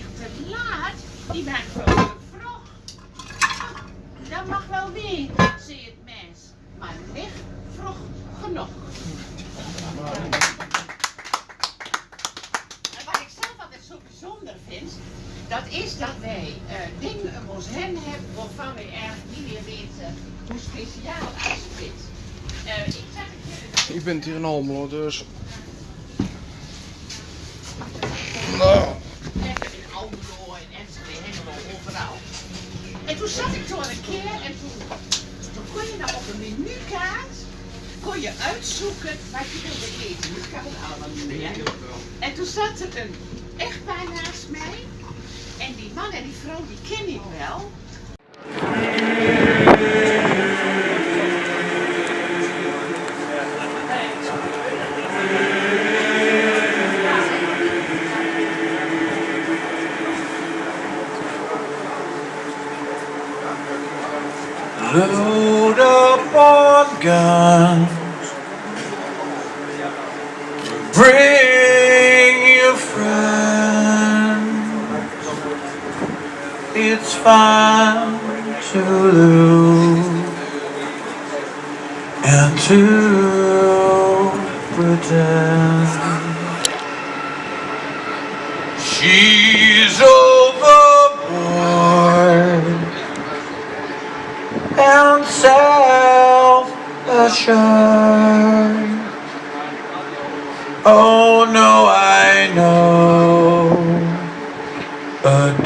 Je te laat. Je bent gewoon te vroeg. Dat mag wel weer, zei het mens. Maar niet vroeg genoeg. En wat ik zelf altijd zo bijzonder vind, dat is dat wij eh, dingen om ons hebben waarvan we eigenlijk niet meer weten hoe speciaal het is. Eh, ik zeg het jullie. Ik ben hier in Almelo, dus... zat ik toen een keer en toen, kon je nou op een menukaart kon je uitzoeken wat je wilde eten. Ik had het allemaal meer. En toen zat er een echtpaar naast mij. En die man en die vrouw, die ken ik wel. Load up on guns. Bring your friends. It's fine to lose and to pretend. She's overboard Oh no, I know. A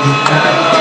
Amén.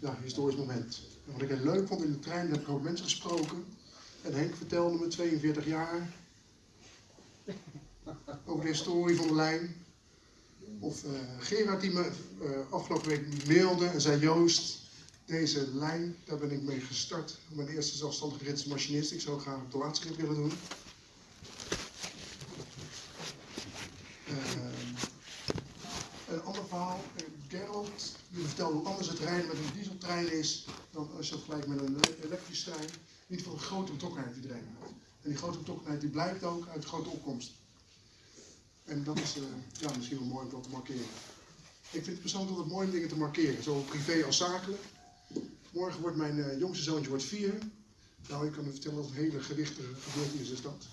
Ja, historisch moment. En wat ik heel leuk vond in de trein, heb ik ook mensen gesproken. En Henk vertelde me 42 jaar over de historie van de lijn. Of uh, Gerard die me uh, afgelopen week mailde en zei Joost, deze lijn, daar ben ik mee gestart. Mijn eerste zelfstandige rit machinist. Ik zou graag een laatste rit willen doen. Uh, een ander verhaal, Gerald, die vertelde hoe anders het rijden met een dieseltrein is dan als je vergelijkt met een elektrische trein. Niet voor een grote betrokkenheid die erin En die grote betrokkenheid die blijkt ook uit grote opkomst. En dat is uh, ja, misschien wel mooi om dat te markeren. Ik vind het persoonlijk altijd mooi om dingen te markeren, zowel privé als zakelijk. Morgen wordt mijn uh, jongste zoontje wordt vier. Nou, ik kan u vertellen dat een hele gewichtige gebeurtenis is dat.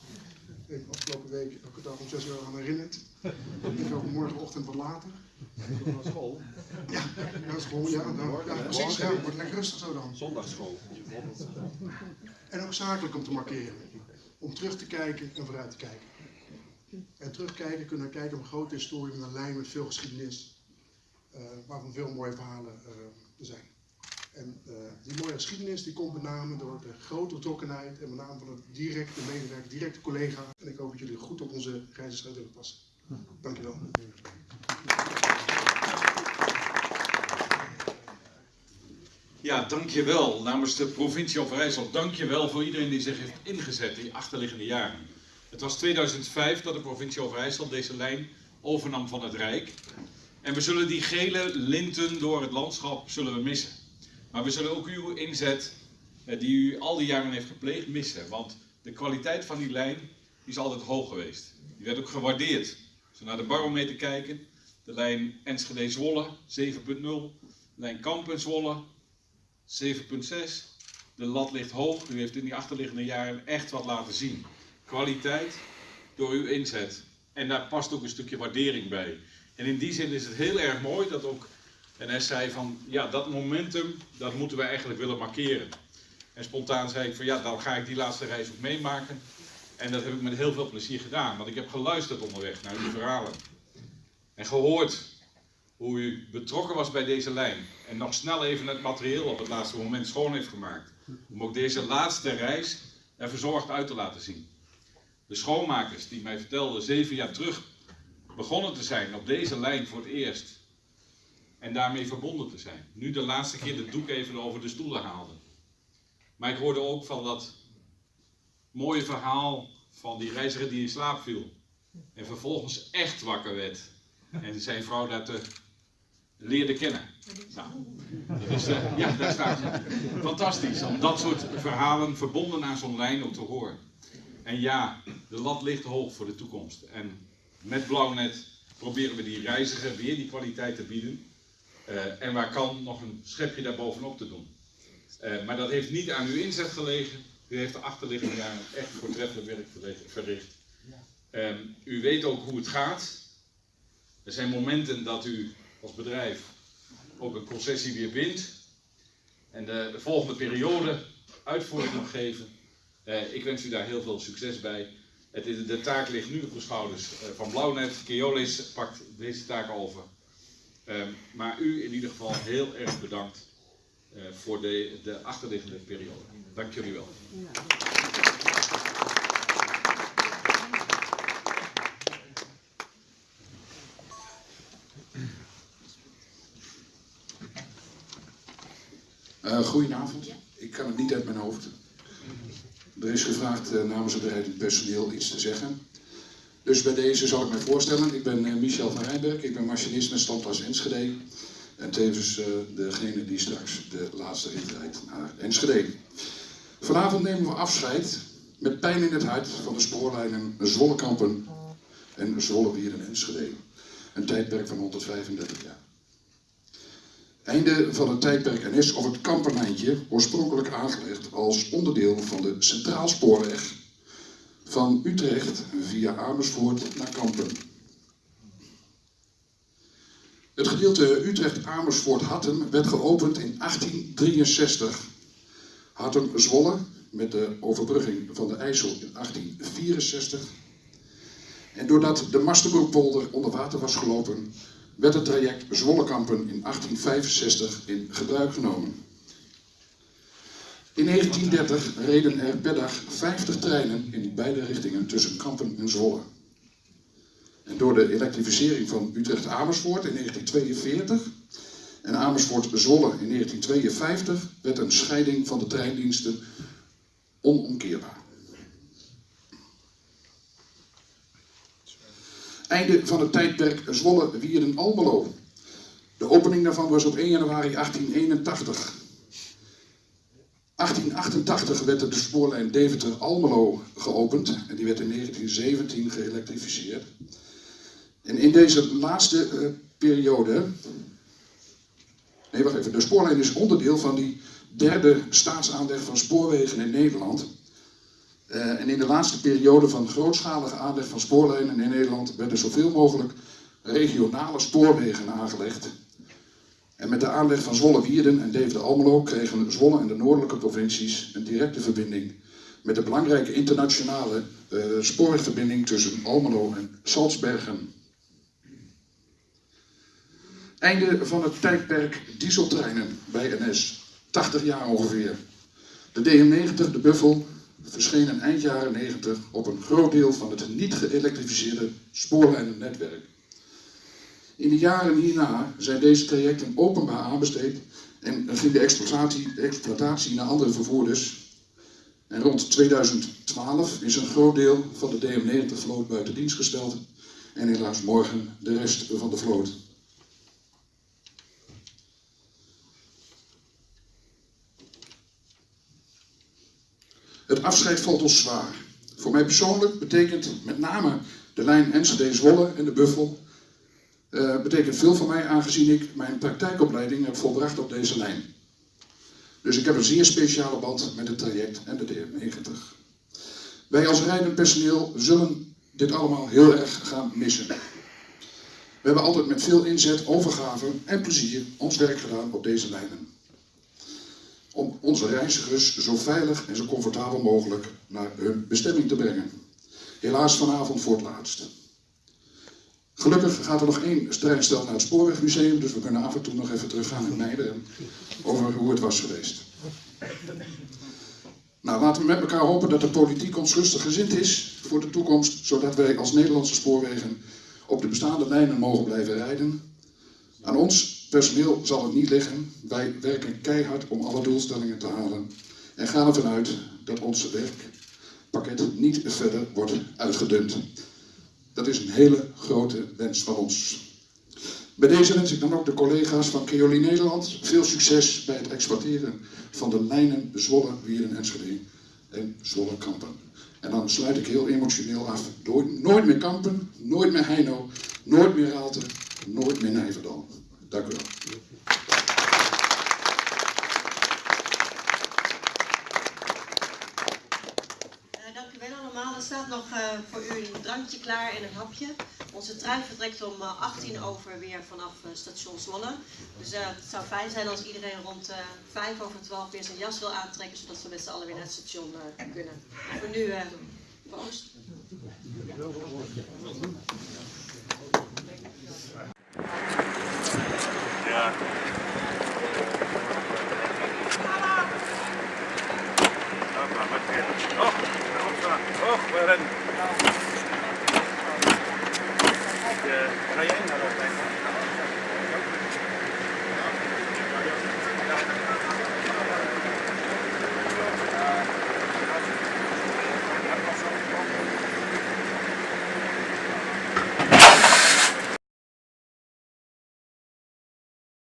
Ik heb afgelopen week elke dag om zes uur aan herinnerd. Ik ook morgenochtend wat later. Naar school? Ja, naar school, ja. Nou, ja precies. Ja, wordt lekker rustig zo dan. Zondagschool. En ook zakelijk om te markeren. Om terug te kijken en vooruit te kijken. En terugkijken kunnen we kijken op een grote historie met een lijn met veel geschiedenis. Uh, waarvan veel mooie verhalen uh, er zijn. En uh, die mooie geschiedenis die komt met name door de grote betrokkenheid en met name van het directe medewerker, directe collega. En ik hoop dat jullie goed op onze reizigers willen passen. Dankjewel. Ja, dankjewel namens de provincie Overijssel. Dankjewel voor iedereen die zich heeft ingezet die achterliggende jaren. Het was 2005 dat de provincie Overijssel deze lijn overnam van het Rijk. En we zullen die gele linten door het landschap zullen we missen. Maar we zullen ook uw inzet, eh, die u al die jaren heeft gepleegd, missen. Want de kwaliteit van die lijn is altijd hoog geweest. Die werd ook gewaardeerd. Als we naar de barometer kijken, de lijn Enschede-Zwolle 7.0, de lijn Kampen-Zwolle 7.6. De lat ligt hoog. U heeft in die achterliggende jaren echt wat laten zien. Kwaliteit door uw inzet. En daar past ook een stukje waardering bij. En in die zin is het heel erg mooi dat ook NS zei van, ja, dat momentum, dat moeten we eigenlijk willen markeren. En spontaan zei ik van, ja, dan ga ik die laatste reis ook meemaken. En dat heb ik met heel veel plezier gedaan, want ik heb geluisterd onderweg naar uw verhalen. En gehoord hoe u betrokken was bij deze lijn. En nog snel even het materieel op het laatste moment schoon heeft gemaakt. Om ook deze laatste reis er verzorgd uit te laten zien. De schoonmakers die mij vertelden zeven jaar terug begonnen te zijn op deze lijn voor het eerst. En daarmee verbonden te zijn. Nu de laatste keer de doek even over de stoelen haalden. Maar ik hoorde ook van dat mooie verhaal van die reiziger die in slaap viel. En vervolgens echt wakker werd. En zijn vrouw dat te leerde kennen. Nou, is, uh, ja, daar staat ze. Fantastisch om dat soort verhalen verbonden aan zo'n lijn ook te horen. En ja, de lat ligt hoog voor de toekomst. En met Blauwnet proberen we die reiziger weer die kwaliteit te bieden. Uh, en waar kan nog een schepje daarbovenop te doen. Uh, maar dat heeft niet aan uw inzet gelegen. U heeft de achterliggende jaren echt voortreffelijk werk verricht. Um, u weet ook hoe het gaat. Er zijn momenten dat u als bedrijf ook een concessie weer wint. En de, de volgende periode uitvoering nog geven. Uh, ik wens u daar heel veel succes bij. Het de taak ligt nu op de schouders uh, van Blauwnet. Keolis pakt deze taak over. Um, maar u in ieder geval heel erg bedankt uh, voor de, de achterliggende periode. Dank jullie wel. Ja. Uh, goedenavond. Ik kan het niet uit mijn hoofd. Er is gevraagd uh, namens het rijdend personeel iets te zeggen. Dus bij deze zal ik mij voorstellen. Ik ben uh, Michel van Rijnberg. Ik ben machinist met standplaats Enschede. En tevens degene die straks de laatste rit rijdt naar Enschede. Vanavond nemen we afscheid met pijn in het hart van de spoorlijnen Zwollekampen en Zwolle en Enschede. Een tijdperk van 135 jaar. Einde van het tijdperk NS of het Kamperlijntje, oorspronkelijk aangelegd als onderdeel van de Centraalspoorweg van Utrecht via Amersfoort naar Kampen. Het gedeelte Utrecht-Amersfoort-Hattem werd geopend in 1863. Hattem-Zwolle met de overbrugging van de IJssel in 1864. En doordat de Masterbroekpolder onder water was gelopen, werd het traject Zwollekampen in 1865 in gebruik genomen. In 1930 reden er per dag 50 treinen in beide richtingen tussen Kampen en Zwolle. En door de elektrificering van Utrecht-Amersfoort in 1942 en Amersfoort-Zwolle in 1952 werd een scheiding van de treindiensten onomkeerbaar. Einde van het tijdperk Zwolle-Wierden-Almelo. De opening daarvan was op 1 januari 1881. 1888 werd de spoorlijn Deventer-Almelo geopend en die werd in 1917 geëlektrificeerd. En in deze laatste uh, periode, nee wacht even, de spoorlijn is onderdeel van die derde staatsaanleg van spoorwegen in Nederland. Uh, en in de laatste periode van grootschalige aanleg van spoorlijnen in Nederland werden zoveel mogelijk regionale spoorwegen aangelegd. En met de aanleg van Zwolle-Wierden en Deventer-Almelo kregen Zwolle en de noordelijke provincies een directe verbinding met de belangrijke internationale uh, spoorwegverbinding tussen Almelo en Salzbergen. Einde van het tijdperk dieseltreinen bij NS, 80 jaar ongeveer. De DM90, de Buffel, verschenen eind jaren 90 op een groot deel van het niet geëlektrificeerde spoorlijnennetwerk. In de jaren hierna zijn deze trajecten openbaar aanbesteed en ging de exploitatie, naar andere vervoerders. En rond 2012 is een groot deel van de DM90-vloot buiten dienst gesteld en helaas morgen de rest van de vloot. Het afscheid valt ons zwaar. Voor mij persoonlijk betekent met name de lijn Enschede-Zwolle en de Buffel uh, betekent veel voor mij aangezien ik mijn praktijkopleiding heb volbracht op deze lijn. Dus ik heb een zeer speciale band met het traject en de DM90. Wij als rijdend personeel zullen dit allemaal heel erg gaan missen. We hebben altijd met veel inzet, overgave en plezier ons werk gedaan op deze lijnen. Om onze reizigers zo veilig en zo comfortabel mogelijk naar hun bestemming te brengen. Helaas vanavond voor het laatst. Gelukkig gaat er nog één treinstel naar het Spoorwegmuseum, dus we kunnen af en toe nog even teruggaan in Meijden over hoe het was geweest. Nou, laten we met elkaar hopen dat de politiek ons rustig gezind is voor de toekomst, zodat wij als Nederlandse spoorwegen op de bestaande lijnen mogen blijven rijden. Aan ons personeel zal het niet liggen. Wij werken keihard om alle doelstellingen te halen en gaan ervan uit dat ons werkpakket niet verder wordt uitgedund. Dat is een hele grote wens van ons. Bij deze wens ik dan ook de collega's van Keoli Nederland veel succes bij het exploiteren van de lijnen Zwolle, Wieren, Enschede en Zwolle Kampen. En dan sluit ik heel emotioneel af. Nooit meer Kampen, nooit meer Heino, nooit meer Raalte, nooit meer Nijverdal. Dank u wel. Er staat nog uh, voor u een drankje klaar en een hapje. Onze trein vertrekt om uh, 18 over weer vanaf station Zwolle. Dus het zou fijn zijn als iedereen rond 5 over 12 weer zijn jas wil aantrekken, zodat we met z'n allen weer naar het station kunnen. Voor nu, proost.